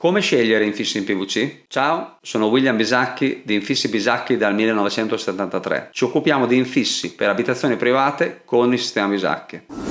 Come scegliere infissi in PVC? Ciao, sono William Bisacchi di Infissi Bisacchi dal 1973. Ci occupiamo di infissi per abitazioni private con il sistema Bisacchi.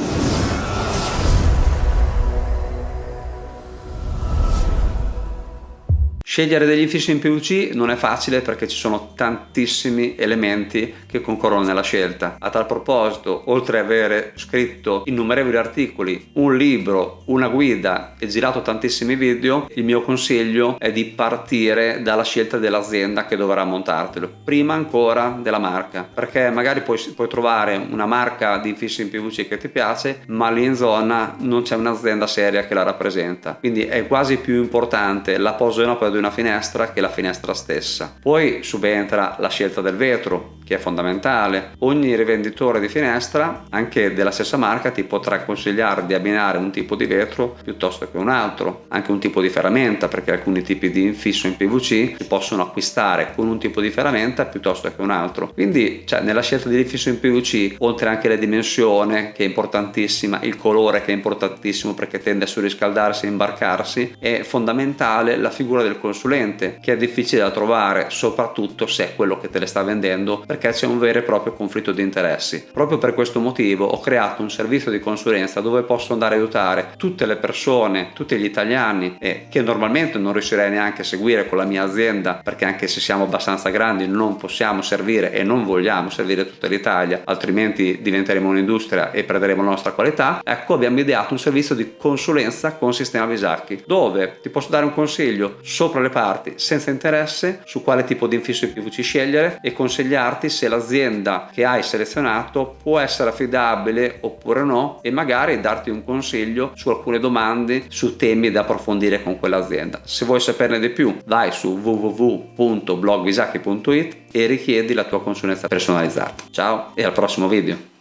Scegliere degli infissi in PVC non è facile perché ci sono tantissimi elementi che concorrono nella scelta. A tal proposito, oltre ad avere scritto innumerevoli articoli, un libro, una guida e girato tantissimi video, il mio consiglio è di partire dalla scelta dell'azienda che dovrà montartelo, prima ancora della marca, perché magari puoi, puoi trovare una marca di infissi in PVC che ti piace, ma lì in zona non c'è un'azienda seria che la rappresenta. Quindi è quasi più importante la posa in opera di una finestra che la finestra stessa. Poi subentra la scelta del vetro, che è fondamentale. Ogni rivenditore di finestra, anche della stessa marca, ti potrà consigliare di abbinare un tipo di vetro piuttosto che un altro, anche un tipo di ferramenta, perché alcuni tipi di infisso in PVC si possono acquistare con un tipo di ferramenta piuttosto che un altro. Quindi, cioè, nella scelta di infisso in PVC, oltre anche la dimensione, che è importantissima, il colore che è importantissimo perché tende a surriscaldarsi e imbarcarsi, è fondamentale la figura del consulente, che è difficile da trovare, soprattutto se è quello che te le sta vendendo, perché c'è un vero e proprio conflitto di interessi. Proprio per questo motivo ho creato un servizio di consulenza dove posso andare a aiutare tutte le persone, tutti gli italiani eh, che normalmente non riuscirei neanche a seguire con la mia azienda perché anche se siamo abbastanza grandi non possiamo servire e non vogliamo servire tutta l'Italia altrimenti diventeremo un'industria e perderemo la nostra qualità ecco abbiamo ideato un servizio di consulenza con sistema Visacchi dove ti posso dare un consiglio sopra le parti senza interesse su quale tipo di infisso in PVC scegliere e consigliarti se l'azienda che hai selezionato può essere affidabile oppure no e magari darti un consiglio su alcune domande su temi da approfondire con quell'azienda. Se vuoi saperne di più vai su www.blogvisacchi.it e richiedi la tua consulenza personalizzata. Ciao e al prossimo video!